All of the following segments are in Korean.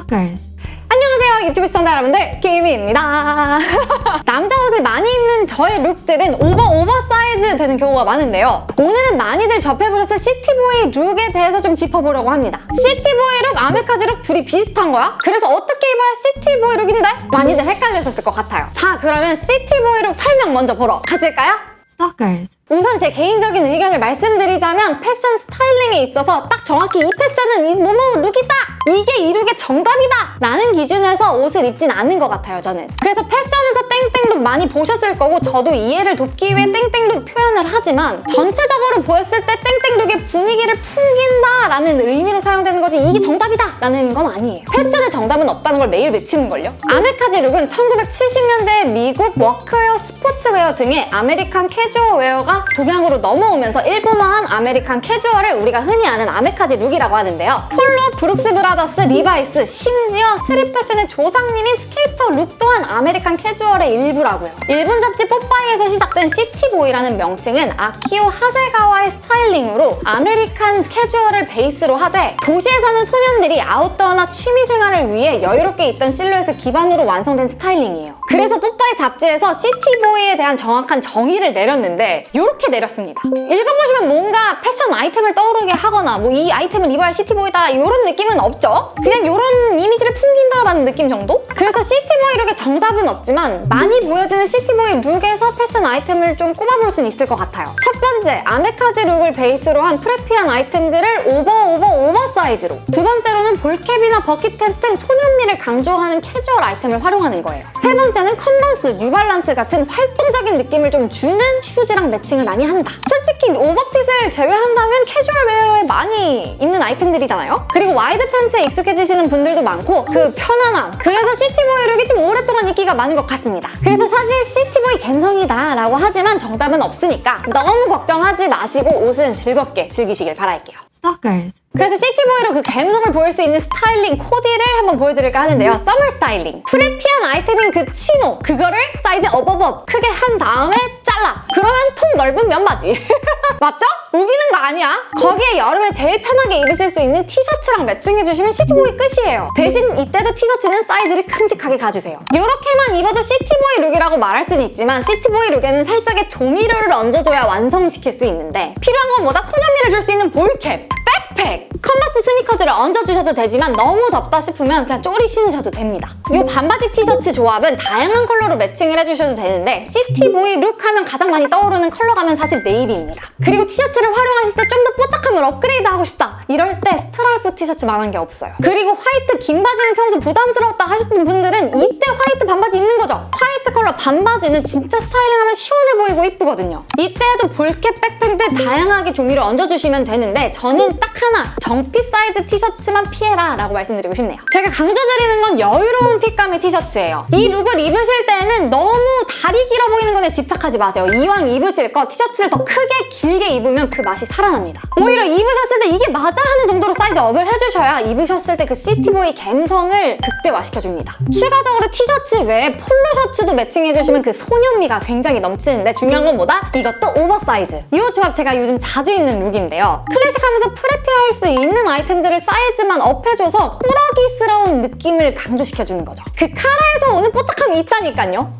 Stalkers. 안녕하세요 유튜브 시청자 여러분들 김희입니다 남자 옷을 많이 입는 저의 룩들은 오버 오버 사이즈 되는 경우가 많은데요 오늘은 많이들 접해보셨을 시티보이 룩에 대해서 좀 짚어보려고 합니다 시티보이 룩, 아메카지 룩 둘이 비슷한 거야? 그래서 어떻게 입어야 시티보이 룩인데? 많이들 헷갈리셨을 것 같아요 자 그러면 시티보이 룩 설명 먼저 보러 가실까요? Stalkers. 우선 제 개인적인 의견을 말씀드리자면 패션 스타일링에 있어서 딱 정확히 이 패션은 이 뭐뭐 룩이다! 이게 이 룩의 정답이다! 라는 기준에서 옷을 입진 않는 것 같아요, 저는. 그래서 패션에서 땡땡룩 많이 보셨을 거고 저도 이해를 돕기 위해 땡땡룩 표현을 하지만 전체적으로 보였을 때 땡땡룩의 분위기를 풍긴다 라는 의미로 사용되는 거지 이게 정답이다! 라는 건 아니에요. 패션의 정답은 없다는 걸 매일 외치는걸요? 아메카지 룩은 1970년대 미국 워크웨어, 스포츠웨어 등의 아메리칸 캐주얼웨어가 동양으로 넘어오면서 일본화한 아메리칸 캐주얼을 우리가 흔히 아는 아메카지 룩이라고 하는데요. 폴로, 브룩스 브라더스, 리바이스, 심지어 스트릿 패션의 조상님인 스케이터 룩 또한 아메리칸 캐주얼의 일부라고요. 일본 잡지 뽀빠이에서 시작된 시티보이라는 명칭은 아키오 하세가와의 스타일링으로 아메리칸 캐주얼을 베이스로 하되 도시에 사는 소년들이 아웃도어나 취미 생활을 위해 여유롭게 입던 실루엣을 기반으로 완성된 스타일링이에요. 그래서 뽀빠이 잡지에서 시티보이에 대한 정확한 정의를 내렸는데 이렇게 내렸습니다. 읽어보시면 뭔가 패션 아이템을 떠오르게 하거나 뭐 이 아이템을 입어야 시티보이다 이런 느낌은 없죠? 그냥 이런 이미지를 풍긴다라는 느낌 정도? 그래서 시티보이 룩의 정답은 없지만 많이 보여지는 시티보이 룩에서 패션 아이템을 좀 꼽아볼 수는 있을 것 같아요. 첫 번째, 아메카지 룩을 베이스로 한 프레피한 아이템들을 오버 오버 오버 사이즈로 두 번째로는 볼캡이나 버킷햇 등 소년미를 강조하는 캐주얼 아이템을 활용하는 거예요. 세 번째는 컨버스, 뉴발란스 같은 활동적인 느낌을 좀 주는 슈즈랑 매칭을 많이 한다. 솔직히 오버핏을 제외한다면 캐주얼 웨어에 많이 입는 아이템들이잖아요? 그리고 와이드 팬츠에 익숙해지시는 분들도 많고 그 편안함 그래서 시티보이 룩이 좀 오랫동안 인기가 많은 것 같습니다. 그래서 사실 시티보이 갬성이다 라고 하지만 정답은 없으니까 너무 걱정하지 마시고 옷은 즐겁게 즐기시길 바랄게요. Stalkers. 그래서 시티보이 룩 그 감성을 보일 수 있는 스타일링 코디를 한번 보여드릴까 하는데요. 서머 스타일링. 프레피한 아이템인 그 치노. 그거를 사이즈 업업업 크게 한 다음에 잘라. 그러면 통 넓은 면바지. 맞죠? 우기는 거 아니야. 거기에 여름에 제일 편하게 입으실 수 있는 티셔츠랑 매칭해주시면 시티보이 끝이에요. 대신 이때도 티셔츠는 사이즈를 큼직하게 가주세요. 이렇게만 입어도 시티보이 룩이라고 말할 수는 있지만 시티보이 룩에는 살짝의 조미료를 얹어줘야 완성시킬 수 있는데 필요한 건 뭐다? 소년미를 줄 수 있는 볼캡, 백팩, 컨버스 스니커즈를 얹어주셔도 되지만 너무 덥다 싶으면 그냥 쪼리 신으셔도 됩니다. 이 반바지 티셔츠 조합은 다양한 컬러로 매칭을 해주셔도 되는데 시티보이 룩 하면 가장 많이 떠오르는 컬러감은 사실 네이비입니다. 그리고 티셔츠를 활용하실 때 좀 더 뽀짝함을 업그레이드하고 싶다 이럴 때 스트라이프 티셔츠만한 게 없어요. 그리고 화이트 긴 바지는 평소 부담스러웠다 하셨던 분들은 이때 화이트 반바지 입는 거죠. 화이트 컬러 반바지는 진짜 스타일링하면 시원해 보이고 이쁘거든요. 이때도 볼캡 백팩 등 다양하게 조미를 얹어주시면 되는데 저는 딱 하나 정핏 사이즈 티셔츠만 피해라 라고 말씀드리고 싶네요. 제가 강조드리는 건 여유로운 핏감의 티셔츠예요. 이 룩을 입으실 때는 너무 다리 길어 보이는 집착하지 마세요. 이왕 입으실 거 티셔츠를 더 크게 길게 입으면 그 맛이 살아납니다. 오히려 입으셨을 때 이게 맞아 하는 정도로 사이즈 업을 해주셔야 입으셨을 때 그 시티보이 감성을 극대화시켜줍니다. 추가적으로 티셔츠 외에 폴로 셔츠도 매칭해주시면 그 소년미가 굉장히 넘치는데 중요한 건 뭐다? 이것도 오버사이즈. 이 옷 조합 제가 요즘 자주 입는 룩인데요. 클래식하면서 프레피할 수 있는 아이템들을 사이즈만 업해줘서 꾸러기스러운 느낌을 강조시켜주는 거죠. 그 카라에서 오는 뽀짝함이 있다니까요.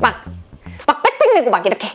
막, 메고 막 이렇게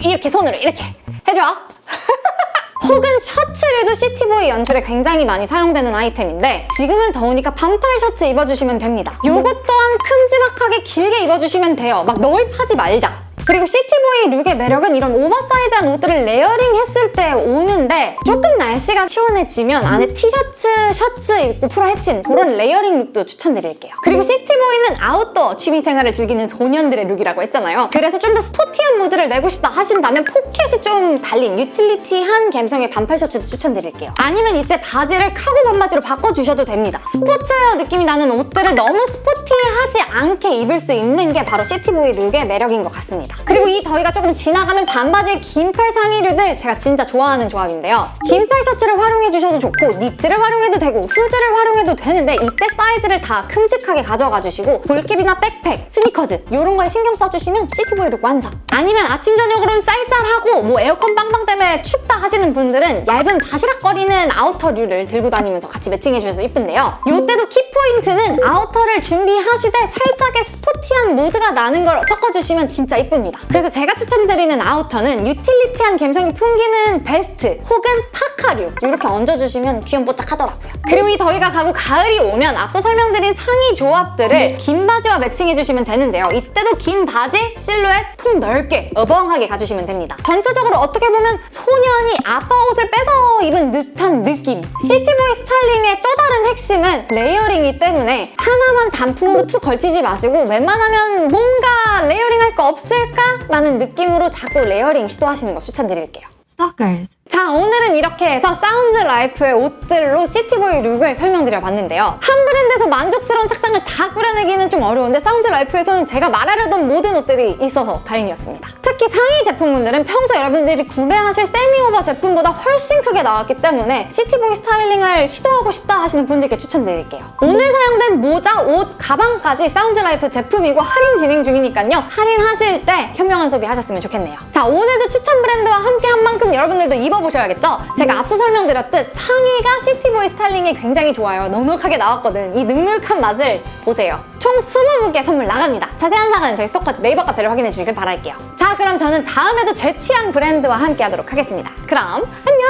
이렇게 손으로 이렇게 해줘. 혹은 셔츠류도 시티보이 연출에 굉장히 많이 사용되는 아이템인데 지금은 더우니까 반팔 셔츠 입어주시면 됩니다. 요것 또한 큼지막하게 길게 입어주시면 돼요. 막 넣입하지 말자. 그리고 시티보이 룩의 매력은 이런 오버사이즈한 옷들을 레이어링 했을 때 오는데 조금 날씨가 시원해지면 안에 티셔츠, 셔츠 입고 풀어 헤친 그런 레이어링 룩도 추천드릴게요. 그리고 시티보이는 아웃도어 취미생활을 즐기는 소년들의 룩이라고 했잖아요. 그래서 좀 더 스포티한 무드를 내고 싶다 하신다면 포켓이 좀 달린 utility한 감성의 반팔 셔츠도 추천드릴게요. 아니면 이때 바지를 카고 반바지로 바꿔주셔도 됩니다. 스포츠웨어 느낌이 나는 옷들을 너무 스포티하지 않게 입을 수 있는 게 바로 city boy look의 매력인 것 같습니다. 그리고 이 더위가 조금 지나가면 반바지에 긴팔 상의류들 제가 진짜 좋아하는 조합인데요. 긴팔 셔츠를 활용해 주셔도 좋고 니트를 활용해도 되고 후드를 활용해도 되는데 이때 사이즈를 다 큼직하게 가져가 주시고 ball cap이나 백팩, 스니커즈 이런 거에 신경 써주시면 city boy look 완성! 아니면 아침 저녁으로는 쌀쌀하고 뭐 에어컨 빵빵 때문에 춥다 하시는 분들은 얇은 바시락거리는 아우터류를 들고 다니면서 같이 매칭해 주셔서 이쁜데요. 이때도 키포인트는 아우터를 준비하시되 살짝의 스포티한 무드가 나는 걸 섞어주시면 진짜 이쁩니다. 그래서 제가 추천드리는 아우터는 utility한 감성이 풍기는 베스트 혹은 파카류 이렇게 얹어주시면 귀염뽀짝하더라고요. 그리고 이 더위가 가고 가을이 오면 앞서 설명드린 상의 조합들을 긴 바지와 매칭해주시면 되는데요. 이때도 긴 바지, 실루엣, 통 넓게 어벙하게 가주시면 됩니다. 전체적으로 어떻게 보면 소년이 아빠 옷을 뺏어 입은 듯한 느낌. city boy styling의 또 다른 핵심은 layering이기 때문에 하나만 단품으로 툭 걸치지 마시고 웬만하면 뭔가 layering 할 거 없을까? 라는 느낌으로 자꾸 layering 시도하시는 거 추천드릴게요. Stalkers. 자 오늘은 이렇게 해서 사운즈 라이프의 옷들로 city boy look을 설명드려봤는데요. 한 브랜드에서 만족스러운 착장을 다 꾸려내기는 좀 어려운데 사운즈 라이프에서는 제가 말하려던 모든 옷들이 있어서 다행이었습니다. 특히 상의 제품군들은 평소 여러분들이 구매하실 semi-over 제품보다 훨씬 크게 나왔기 때문에 city boy styling을 시도하고 싶다 하시는 분들께 추천드릴게요. 오늘 사용된 모자, 옷, 가방까지 사운즈 라이프 제품이고 할인 진행 중이니까요. 할인하실 때 현명한 소비 하셨으면 좋겠네요. 자 오늘도 추천 브랜드와 함께 한 만큼 여러분들도 입어보셔야겠죠? 제가 앞서 설명드렸듯 상의가 city boy styling에 굉장히 좋아요. 넉넉하게 나왔거든. 이 넉넉한 맛을 보세요. 총 20분께 선물 나갑니다. 자세한 사항은 저희 스토커즈 네이버 카페를 확인해 주시길 바랄게요. 자 그럼 저는 다음에도 제 취향 브랜드와 함께 하도록 하겠습니다. 그럼 안녕!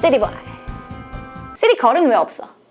City boy city girl은 왜 없어?